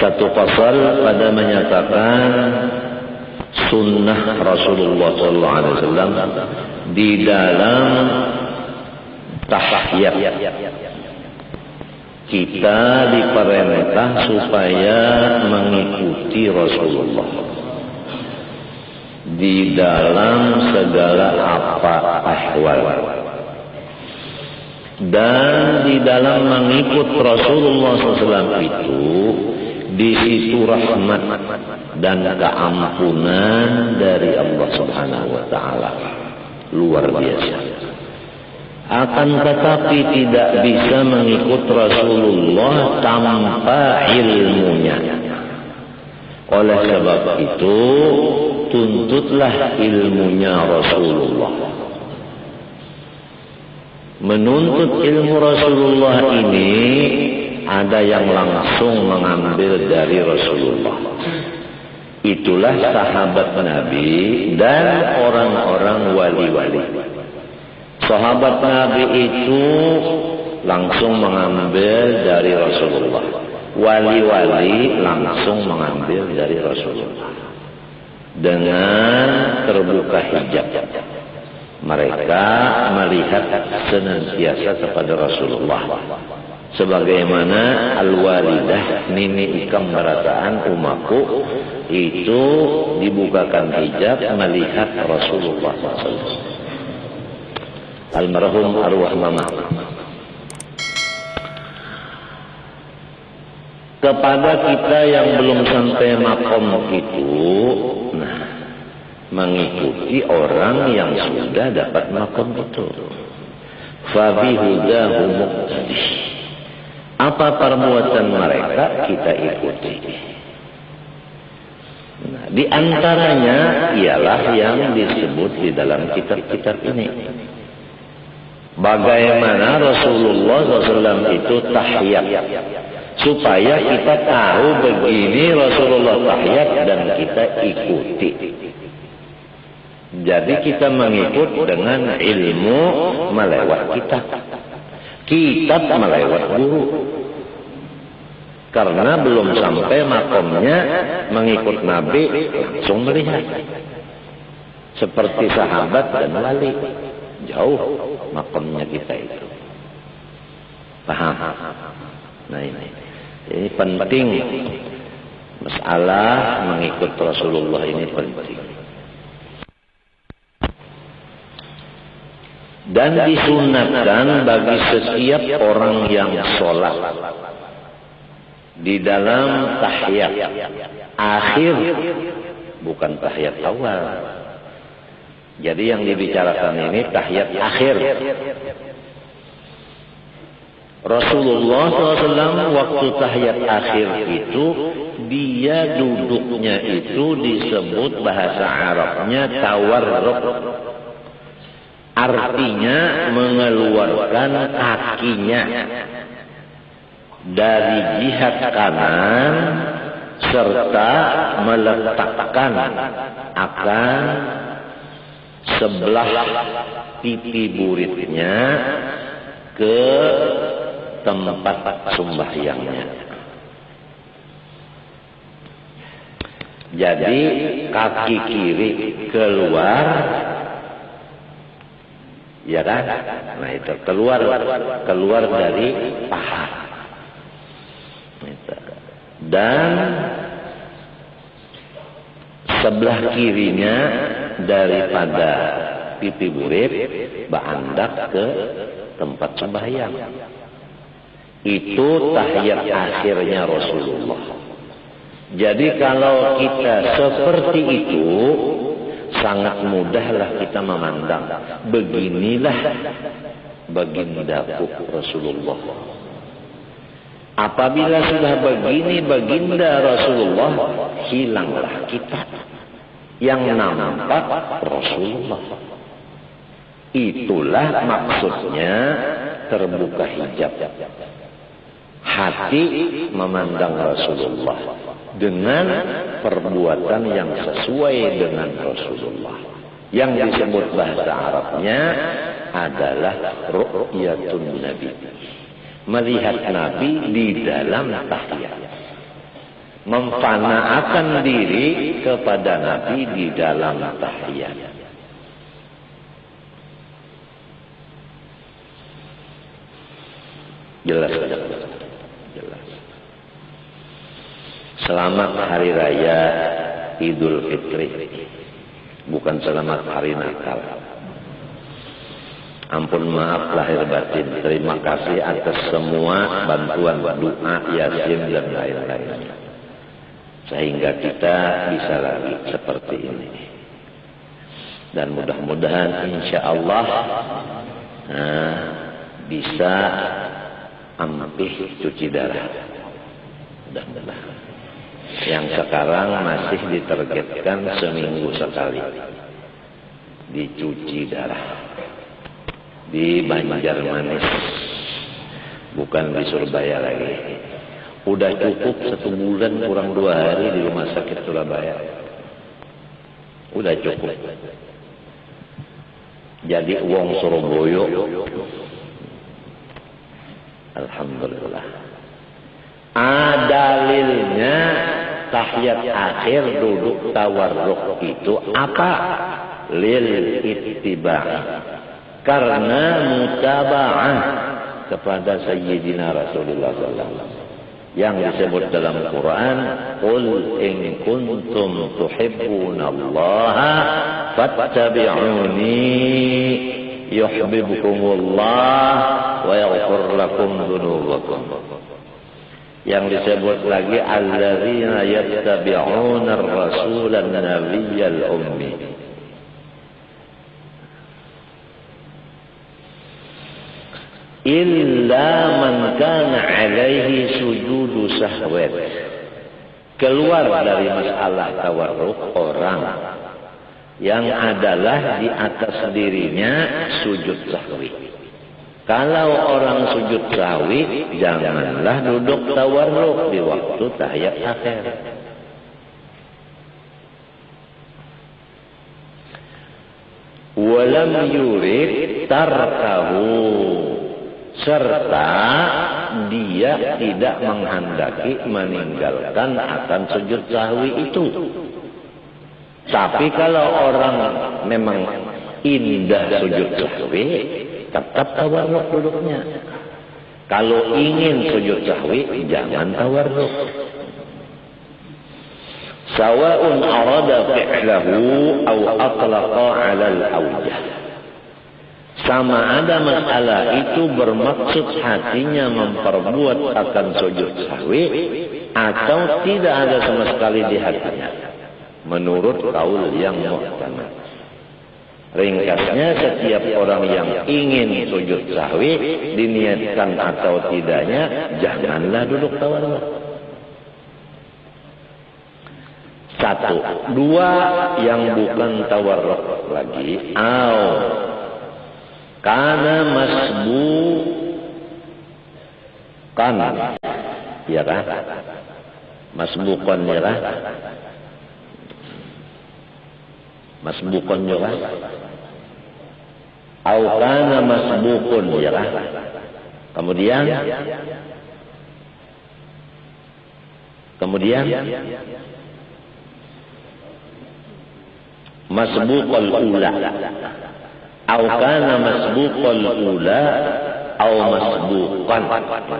Satu pasal pada menyatakan sunnah Rasulullah SAW di dalam tahiyat. Kita diperintah supaya mengikuti Rasulullah di dalam segala apa ahwal. Dan di dalam mengikut Rasulullah SAW itu di situ rahmat dan keampunan dari Allah Subhanahu wa taala. Luar biasa. Akan tetapi tidak bisa mengikut Rasulullah tanpa ilmunya. Oleh sebab itu tuntutlah ilmunya Rasulullah. Menuntut ilmu Rasulullah ini ada yang langsung mengambil dari Rasulullah. Itulah sahabat Nabi dan orang-orang wali-wali. Sahabat Nabi itu langsung mengambil dari Rasulullah. Wali-wali langsung mengambil dari Rasulullah. Dengan terbuka hijab. Mereka melihat senantiasa kepada Rasulullah sebagaimana al-walidah nini ikam berataan umaku itu dibukakan hijab melihat Rasulullah SAW almarhum arwah mama. Kepada kita yang belum sampai makom itu nah mengikuti orang yang sudah dapat makom itu. Fabihudahu muqtadih apa perbuatan mereka kita ikuti. Nah, di antaranya ialah yang disebut di dalam kitab-kitab ini. Bagaimana Rasulullah SAW itu tahiyat. Supaya kita tahu begini Rasulullah tahiyat dan kita ikuti. Jadi kita mengikut dengan ilmu melewat kitab. Kitab melewat guru. Karena belum sampai makomnya mengikut Nabi langsung melihat. Seperti sahabat dan wali. Jauh makomnya kita itu. Paham? Nah ini. Ini penting. Masalah mengikut Rasulullah ini penting. Dan disunatkan bagi setiap orang yang sholat. Di dalam tahiyat. Akhir bukan tahiyat awal. Jadi yang dibicarakan ini tahiyat akhir. Rasulullah SAW waktu tahiyat akhir itu dia duduknya itu disebut bahasa Arabnya tawarruk Artinya mengeluarkan kakinya dari jihad kanan serta meletakkan akan sebelah pipi buritnya ke tempat sembahyangnya. Jadi kaki kiri keluar Ya kan? Nah itu keluar keluar dari paha. Dan sebelah kirinya daripada pipi burit berandak ke tempat sembahyang. Itu tahiyat akhirnya Rasulullah. Jadi kalau kita seperti itu, sangat mudahlah kita memandang. Beginilah bagindaku Rasulullah. Apabila sudah begini baginda Rasulullah, hilanglah kita. Yang nampak Rasulullah. Itulah maksudnya terbuka hijab. Hati memandang Rasulullah dengan perbuatan yang sesuai dengan Rasulullah. Yang disebut bahasa Arabnya adalah ru'yatun Nabi. Melihat Nabi di dalam tahiyat. memfanaakan diri kepada Nabi di dalam tahiyat. Jelas, jelas. Selamat Hari Raya Idul Fitri. Bukan selamat Hari Natal. Ampun maaf lahir batin. Terima kasih atas semua bantuan doa, yasin dan lain-lain. Sehingga kita bisa lagi seperti ini. Dan mudah-mudahan insya Allah nah, bisa ampih cuci darah. Mudah-mudahan. Yang sekarang masih ditargetkan seminggu sekali. Dicuci darah. Di Banjarmanis bukan di Surabaya lagi. Udah cukup satu bulan kurang dua hari di rumah sakit Surabaya. Udah cukup. Jadi uang Surabaya. Alhamdulillah. Adalilnya tahiyat akhir duduk tawarruk itu apa? Lil ittiba karena mutaba'ah kepada Sayyidina Rasulullah SAW yang disebut dalam Quran Qul in kuntum Allah fattabi'uni yuhibbukumullah wa yaghfir lakum dhunubakum yang disebut lagi alladzina yattabi'una ar-rasulan nabiyyal ummi. Illa man kana alaihi sujudu sahwat. Keluar dari masalah tawarruk orang yang adalah di atas dirinya sujud sahwi kalau orang sujud sahwi janganlah duduk tawarruk di waktu tahiyat akhir walam yurid tarkahu serta dia tidak menghendaki meninggalkan akan sujud sahwi itu. Tapi kalau orang memang indah sujud sahwi, tetap tawarruk duduknya. Kalau ingin sujud sahwi, jangan tawarruk. Sawa'un arada fi'lahu au atlaqa 'ala al-awjah. Sama ada masalah itu bermaksud hatinya memperbuat akan sujud sahwi atau tidak ada sama sekali di hatinya. Menurut kaul yang muhtamad. Ringkasnya setiap orang yang ingin sujud sahwi diniatkan atau tidaknya janganlah duduk tawarruk. Satu, dua yang bukan tawarruk lagi, au. Karena masbu. Kan. Ya kan masbukan ya kan masbukan ya kan? Au kana masbukun ya kan? Kemudian? Kemudian? Masbukal ula. Au kana masbuqal ula au masbuqan.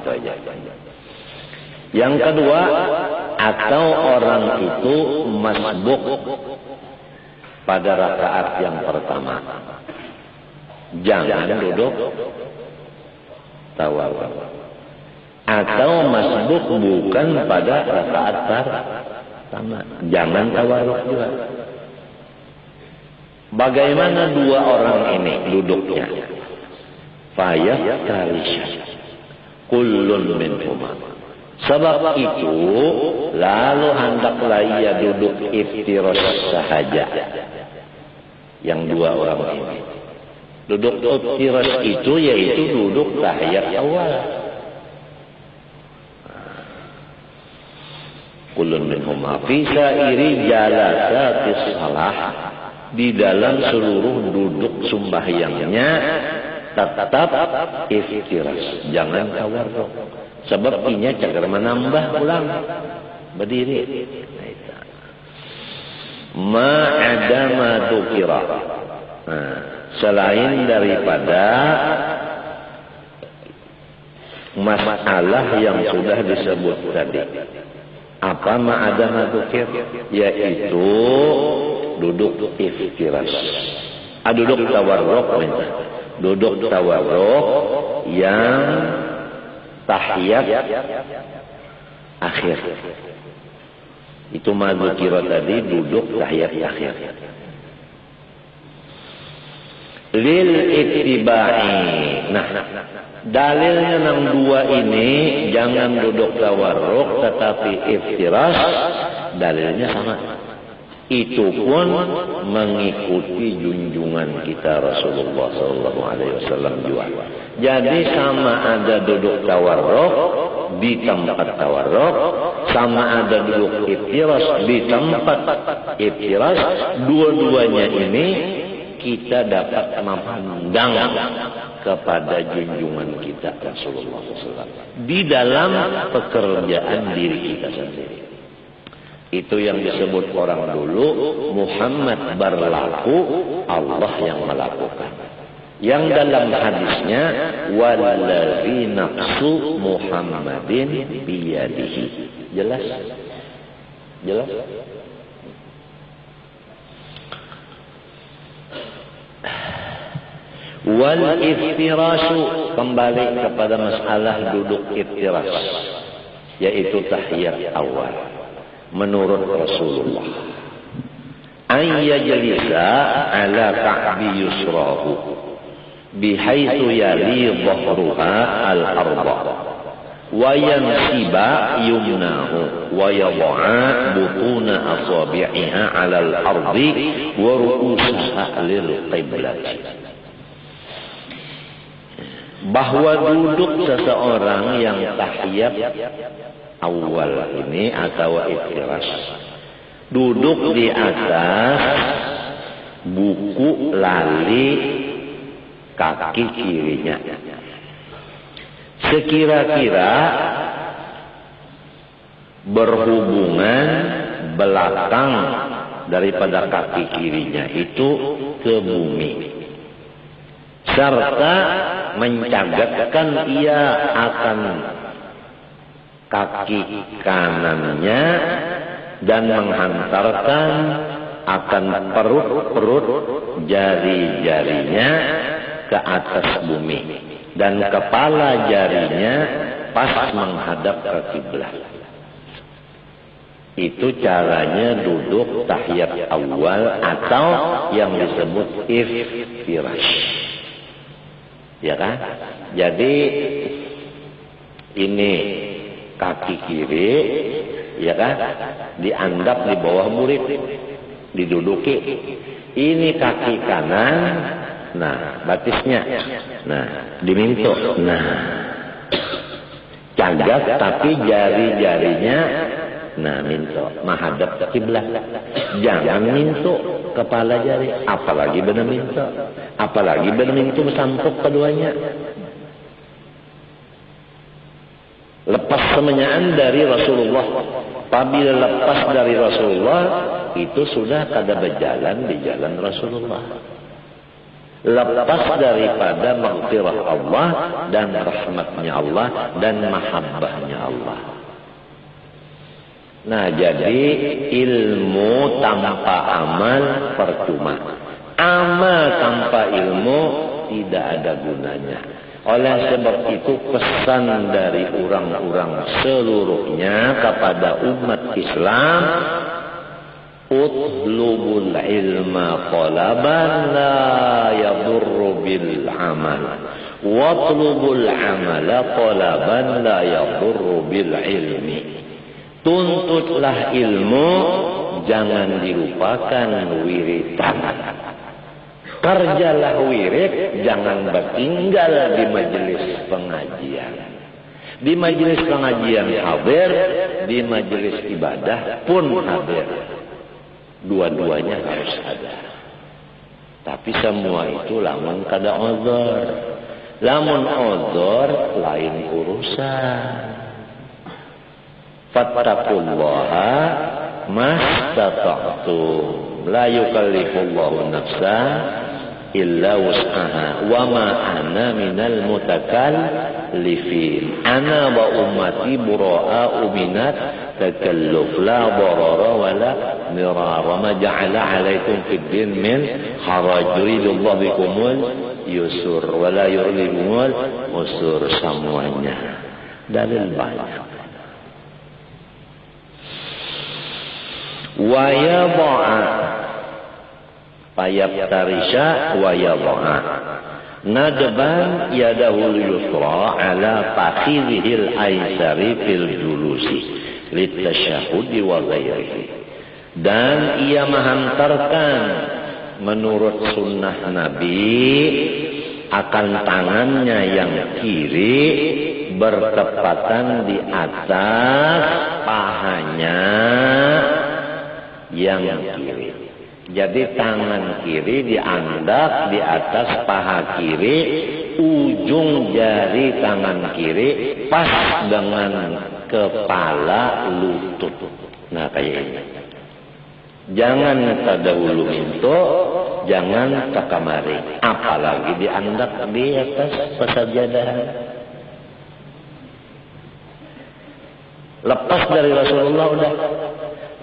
Itu aja. Yang kedua, atau orang itu masbuk pada rakaat yang pertama. Jangan duduk tawawun. Atau masbuk bukan pada rakaat pertama. Jangan tawaruk juga. Bagaimana dua orang ini duduknya? Fayah tarisha. Kullun minhuma. Sebab itu, lalu hendaklah ia duduk iftiros sahaja. Yang dua orang ini. Duduk iftiros itu yaitu duduk tahiyat awal. Kullun minhuma. Fisa iri jalasatis salah di dalam seluruh duduk sembahyangnya tetap iftiras jangan tawarruk sebab inya cagar menambah ulang berdiri ma'adama dukira. Nah, selain daripada masalah yang sudah disebut tadi. Apa ma'adama dukir? Yaitu duduk iftiras ah, duduk tawarruk duduk tawarruk yang tahiyat akhir itu madzukira tadi duduk tahiyat akhir. Lil ittiba'i. Nah, dalilnya enam dua ini jangan duduk tawarruk tetapi iftiras dalilnya sama. Itu pun mengikuti junjungan kita Rasulullah Wasallam juga. Jadi sama ada duduk tawarruk di tempat tawarruk, sama ada duduk iftiras di tempat iftiras. Dua-duanya ini kita dapat memandang kepada junjungan kita Rasulullah SAW di dalam pekerjaan diri kita sendiri. Itu yang disebut orang dulu Muhammad berlaku Allah yang melakukan. Yang dalam hadisnya wallazi nafsu Muhammadin biyadihi. Jelas? Jelas? Wal iftirasu kembali kepada masalah duduk iftiras yaitu tahiyat awal menurut Rasulullah ayyajlisa ala ka'bi yusrahu bihaitu yali dhahruha al-arba yumnahu butuna asabi'iha ru'usaha lil qiblat bahwa duduk seseorang yang tahiyat awal ini atau iftiras duduk di atas buku lali kaki kirinya. Sekira-kira berhubungan belakang daripada kaki kirinya itu ke bumi. Serta mencagatkan ia akan kaki kanannya dan menghantarkan akan perut-perut jari-jarinya ke atas bumi dan kepala jarinya pas menghadap ke kiblat. Itu caranya duduk tahiyat awal atau yang disebut iftirash. Ya kan? Jadi ini kaki kiri ya kan diandap di bawah murid diduduki ini kaki kanan Nah, batisnya. Nah, diminto. Nah, cagat tapi jari-jarinya nah minto menghadap kiblat. Jangan minto kepala jari, apalagi benar minto. Apalagi benar minto sampuk keduanya. Lepas semenyaan dari Rasulullah. Apabila lepas dari Rasulullah, itu sudah kada berjalan di jalan Rasulullah lepas daripada maghfirah Allah dan rahmatnya Allah dan mahabbahnya Allah. Nah jadi ilmu tanpa amal percuma. Amal tanpa ilmu tidak ada gunanya. Oleh sebab itu pesan dari orang-orang seluruhnya kepada umat Islam Utlubul ilma talaban la yadurru bil amal. Watlubul amala talaban la yadurru bil ilmi. Tuntutlah ilmu, jangan dilupakan wiridan. Kerjalah wirid, jangan bertinggal di majelis pengajian. Di majelis pengajian hadir, di majelis ibadah pun hadir. Dua-duanya harus ada. Tapi semua itu lamun kada ozor. Lamun ozor lain urusan. fattaqullaha mastata'tum la yukallifullahu nafsan illa wus'aha wa ma ana minal mutakallifin ana wa ummati bura'a minat تكلف لا ضرر ولا مرار. ما جعل عليكم في الدين من حرج. يريد الله بكم اليسر ولا يريد بكم مسر سموانا دليل بعيد ويضع. فيب ترشا ويضع. ندبا يده اليسرى على فخذه الأيسر في الجلوس. Litasyahudi wa ghairihi dan ia menghantarkan menurut sunnah Nabi akan tangannya yang kiri bertepatan di atas pahanya yang kiri. Jadi tangan kiri diandak di atas paha kiri, ujung jari tangan kiri pas dengan kepala lutut. Nah kayak ini. Jangan tadahulu minto, jangan takamari. Apalagi diandak di atas pesajadahan. Lepas dari Rasulullah udah.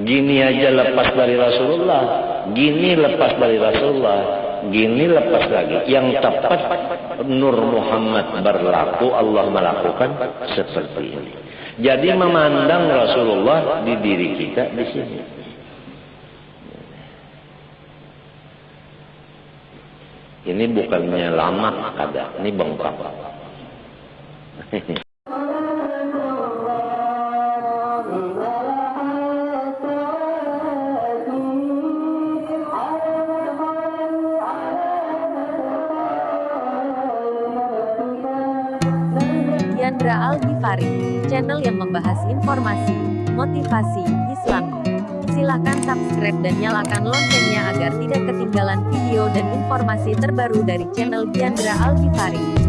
Gini aja lepas dari Rasulullah. Gini lepas dari Rasulullah. Gini lepas lagi. Yang tepat Nur Muhammad berlaku. Allah melakukan seperti ini. Jadi memandang Rasulullah di diri kita di sini. Ini bukannya lama kada, ini bengkak. Al-Ghifari, channel yang membahas informasi, motivasi, Islami. Silakan subscribe dan nyalakan loncengnya agar tidak ketinggalan video dan informasi terbaru dari channel Diandra Al-Ghifari.